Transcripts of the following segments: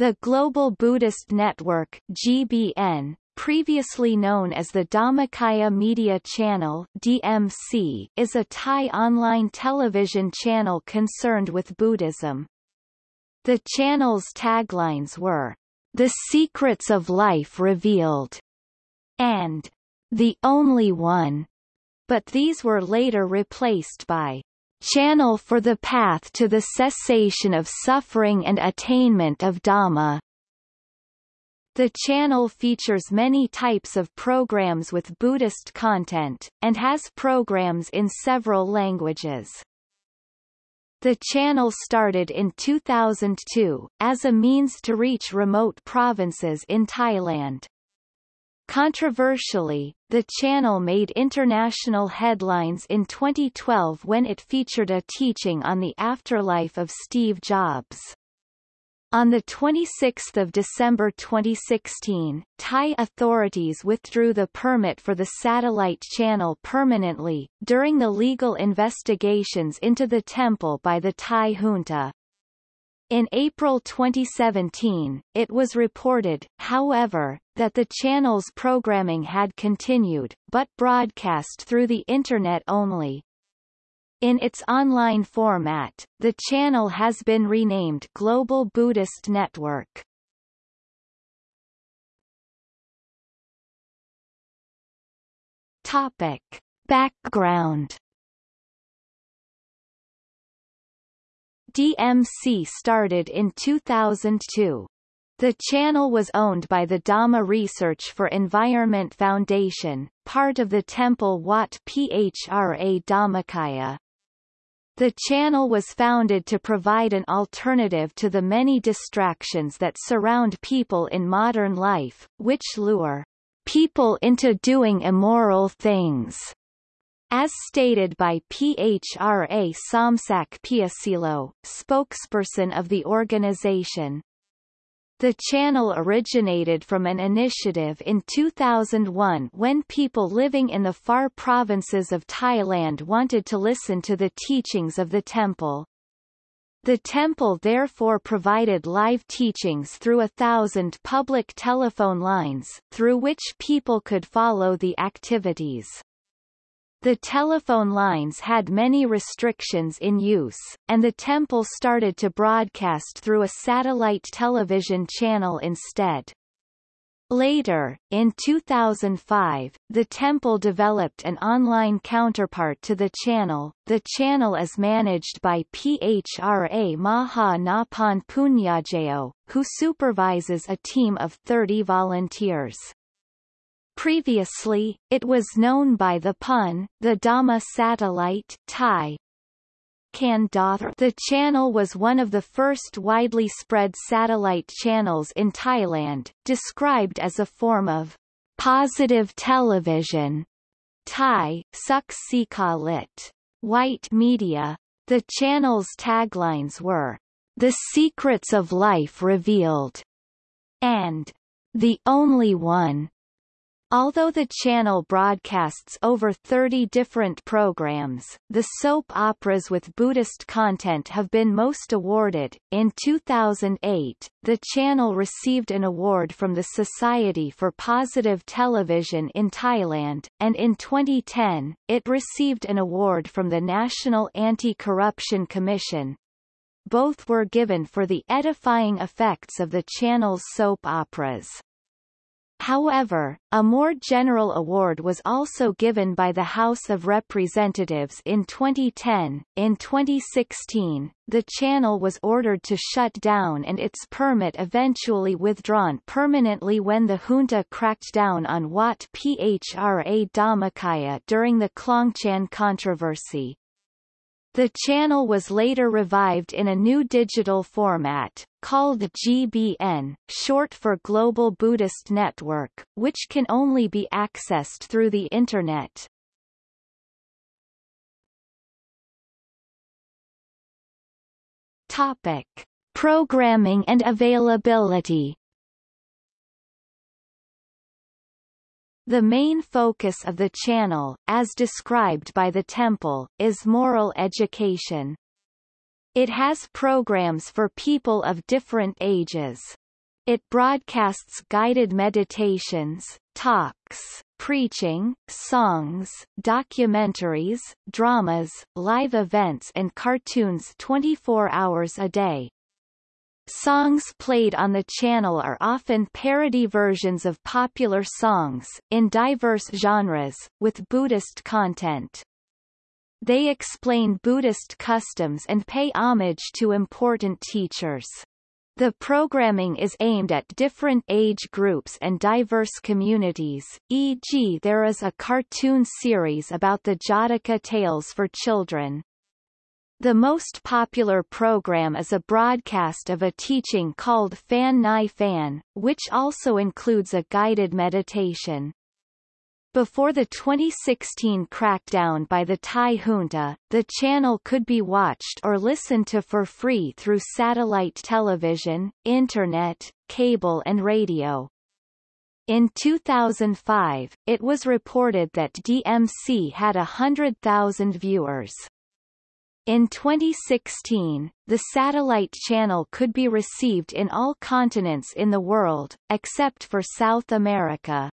The Global Buddhist Network GBN, previously known as the Dhammakaya Media Channel DMC, is a Thai online television channel concerned with Buddhism. The channel's taglines were, The Secrets of Life Revealed, and The Only One, but these were later replaced by Channel for the Path to the Cessation of Suffering and Attainment of Dhamma. The channel features many types of programs with Buddhist content, and has programs in several languages. The channel started in 2002, as a means to reach remote provinces in Thailand. Controversially, the channel made international headlines in 2012 when it featured a teaching on the afterlife of Steve Jobs. On 26 December 2016, Thai authorities withdrew the permit for the satellite channel permanently, during the legal investigations into the temple by the Thai junta. In April 2017, it was reported, however, that the channel's programming had continued, but broadcast through the Internet only. In its online format, the channel has been renamed Global Buddhist Network. Topic. Background DMC started in 2002. The channel was owned by the Dhamma Research for Environment Foundation, part of the Temple Wat Phra Dhammakaya. The channel was founded to provide an alternative to the many distractions that surround people in modern life, which lure people into doing immoral things. As stated by PHRA Somsak Piyasilo, spokesperson of the organization. The channel originated from an initiative in 2001 when people living in the far provinces of Thailand wanted to listen to the teachings of the temple. The temple therefore provided live teachings through a thousand public telephone lines, through which people could follow the activities. The telephone lines had many restrictions in use, and the temple started to broadcast through a satellite television channel instead. Later, in 2005, the temple developed an online counterpart to the channel. The channel is managed by PHRA Maha Napan Punyajao, who supervises a team of 30 volunteers. Previously, it was known by the pun, the Dhamma satellite Thai. The channel was one of the first widely spread satellite channels in Thailand, described as a form of positive television. Thai, Suk Sika Lit. White media. The channel's taglines were, The Secrets of Life Revealed, and The Only One. Although the channel broadcasts over 30 different programs, the soap operas with Buddhist content have been most awarded. In 2008, the channel received an award from the Society for Positive Television in Thailand, and in 2010, it received an award from the National Anti-Corruption Commission. Both were given for the edifying effects of the channel's soap operas. However, a more general award was also given by the House of Representatives in 2010. In 2016, the channel was ordered to shut down and its permit eventually withdrawn permanently when the junta cracked down on Wat Phra Dhammakaya during the Klongchan controversy. The channel was later revived in a new digital format, called GBN, short for Global Buddhist Network, which can only be accessed through the Internet. Topic. Programming and availability The main focus of the channel, as described by the temple, is moral education. It has programs for people of different ages. It broadcasts guided meditations, talks, preaching, songs, documentaries, dramas, live events and cartoons 24 hours a day. Songs played on the channel are often parody versions of popular songs, in diverse genres, with Buddhist content. They explain Buddhist customs and pay homage to important teachers. The programming is aimed at different age groups and diverse communities, e.g. there is a cartoon series about the Jataka tales for children. The most popular program is a broadcast of a teaching called Fan Nai Fan, which also includes a guided meditation. Before the 2016 crackdown by the Thai junta, the channel could be watched or listened to for free through satellite television, internet, cable and radio. In 2005, it was reported that DMC had hundred thousand viewers. In 2016, the satellite channel could be received in all continents in the world, except for South America.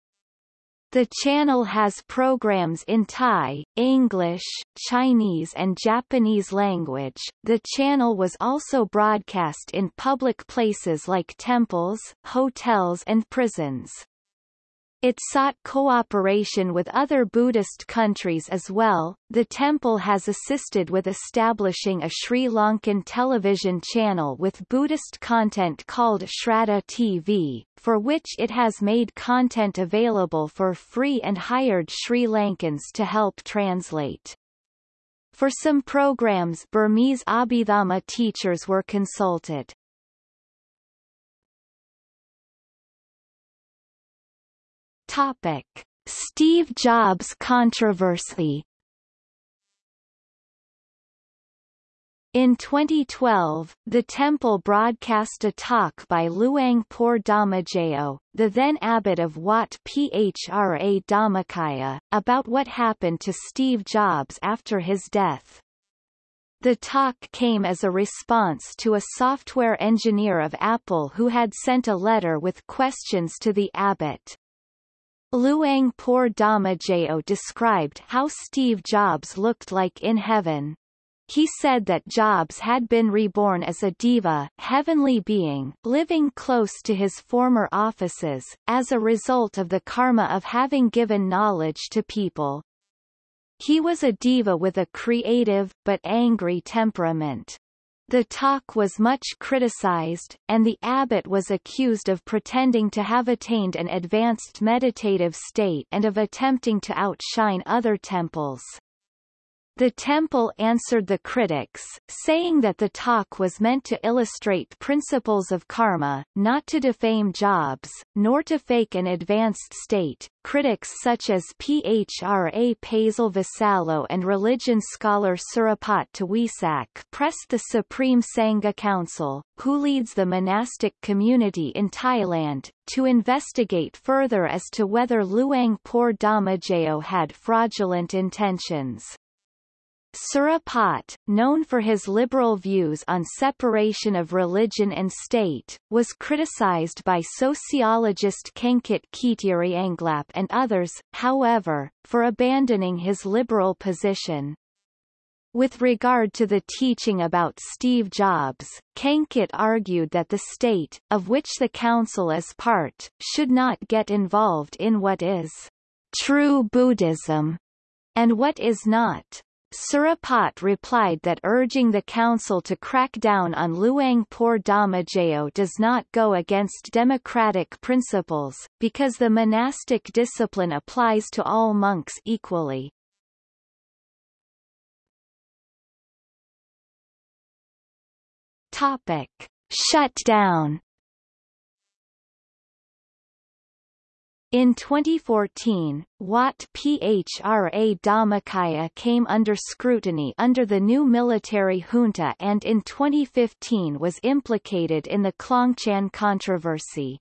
The channel has programs in Thai, English, Chinese and Japanese language. The channel was also broadcast in public places like temples, hotels and prisons. It sought cooperation with other Buddhist countries as well. The temple has assisted with establishing a Sri Lankan television channel with Buddhist content called Shraddha TV, for which it has made content available for free and hired Sri Lankans to help translate. For some programs Burmese Abhidhamma teachers were consulted. Topic: Steve Jobs controversy. In 2012, the temple broadcast a talk by Luang Por Dhammajayo, the then abbot of Wat Phra Dhammakaya, about what happened to Steve Jobs after his death. The talk came as a response to a software engineer of Apple who had sent a letter with questions to the abbot. Luang Por Dhammajayo described how Steve Jobs looked like in heaven. He said that Jobs had been reborn as a deva, heavenly being, living close to his former offices, as a result of the karma of having given knowledge to people. He was a deva with a creative, but angry temperament. The talk was much criticized, and the abbot was accused of pretending to have attained an advanced meditative state and of attempting to outshine other temples. The temple answered the critics, saying that the talk was meant to illustrate principles of karma, not to defame Jobs, nor to fake an advanced state. Critics such as Phra Paisal Visalo and religion scholar Surapat Tawisak pressed the Supreme Sangha Council, who leads the monastic community in Thailand, to investigate further as to whether Luang Por Dhammajayo had fraudulent intentions. Surapat, known for his liberal views on separation of religion and state, was criticized by sociologist Khenkit Kheitirianglap and others, however, for abandoning his liberal position. With regard to the teaching about Steve Jobs, Kankit argued that the state, of which the council is part, should not get involved in what is true Buddhism and what is not. Surapat replied that urging the council to crack down on Luang Por Dhammajayo does not go against democratic principles, because the monastic discipline applies to all monks equally. Topic. Shut In 2014, Wat Phra Dhammakaya came under scrutiny under the new military junta and in 2015 was implicated in the Klongchan controversy.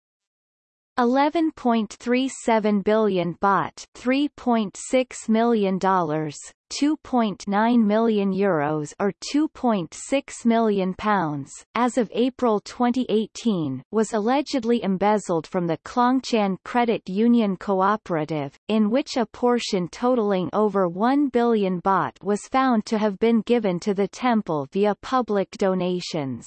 11.37 billion baht, 3.6 million dollars, 2.9 million euros or 2.6 million pounds, as of April 2018, was allegedly embezzled from the Klongchan Credit Union Cooperative, in which a portion totaling over 1 billion baht was found to have been given to the temple via public donations.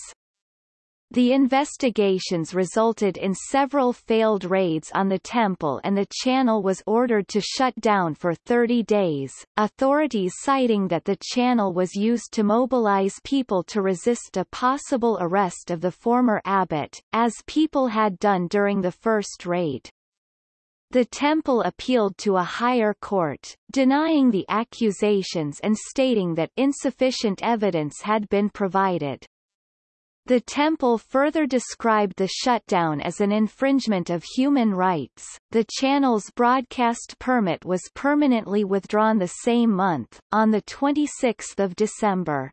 The investigations resulted in several failed raids on the temple and the channel was ordered to shut down for 30 days, authorities citing that the channel was used to mobilize people to resist a possible arrest of the former abbot, as people had done during the first raid. The temple appealed to a higher court, denying the accusations and stating that insufficient evidence had been provided. The temple further described the shutdown as an infringement of human rights. The channel's broadcast permit was permanently withdrawn the same month, on the 26th of December.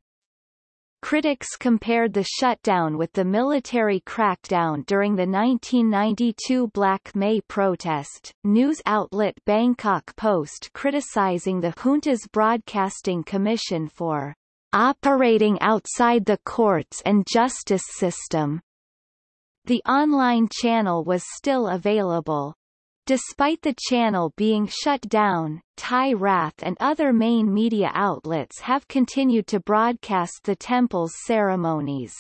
Critics compared the shutdown with the military crackdown during the 1992 Black May protest. News outlet Bangkok Post criticizing the junta's broadcasting commission for operating outside the courts and justice system. The online channel was still available. Despite the channel being shut down, Thai Rath and other main media outlets have continued to broadcast the temple's ceremonies.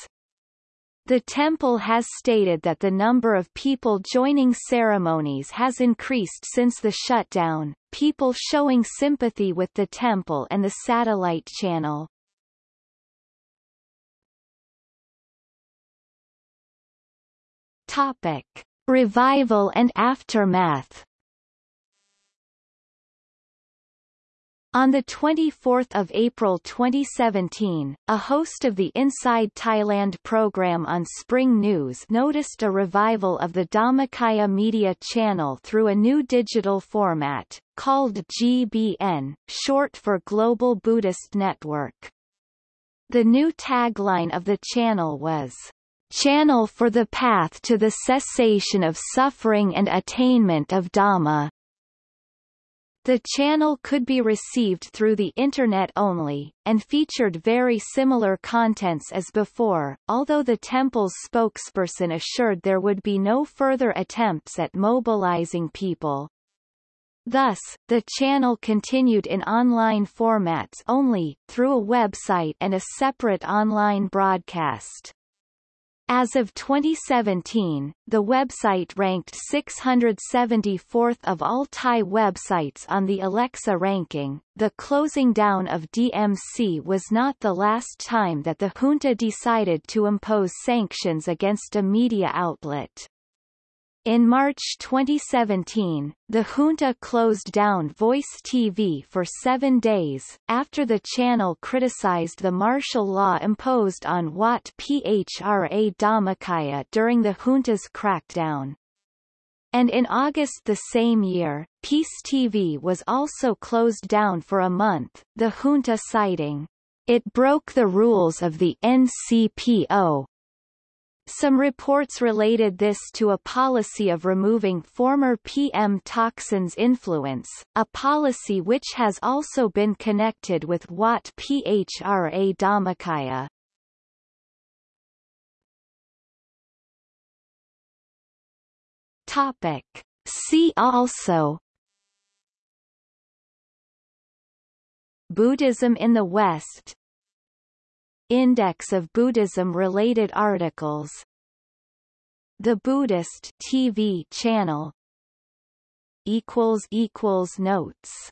The temple has stated that the number of people joining ceremonies has increased since the shutdown, people showing sympathy with the temple and the satellite channel. Topic: Revival and aftermath. On 24 April 2017, a host of the Inside Thailand program on Spring News noticed a revival of the Dhammakaya media channel through a new digital format, called GBN, short for Global Buddhist Network. The new tagline of the channel was, channel for the path to the cessation of suffering and attainment of Dhamma. The channel could be received through the Internet only, and featured very similar contents as before, although the temple's spokesperson assured there would be no further attempts at mobilizing people. Thus, the channel continued in online formats only, through a website and a separate online broadcast. As of 2017, the website ranked 674th of all Thai websites on the Alexa ranking. The closing down of DMC was not the last time that the junta decided to impose sanctions against a media outlet. In March 2017, the junta closed down Voice TV for seven days, after the channel criticized the martial law imposed on Wat Phra Dhammakaya during the junta's crackdown. And in August the same year, Peace TV was also closed down for a month, the junta citing, it broke the rules of the NCPO, some reports related this to a policy of removing former PM Thaksin's influence, a policy which has also been connected with Wat Phra Dhammakaya. Topic. See also Buddhism in the West Index of Buddhism-related articles. The Buddhist TV channel. Notes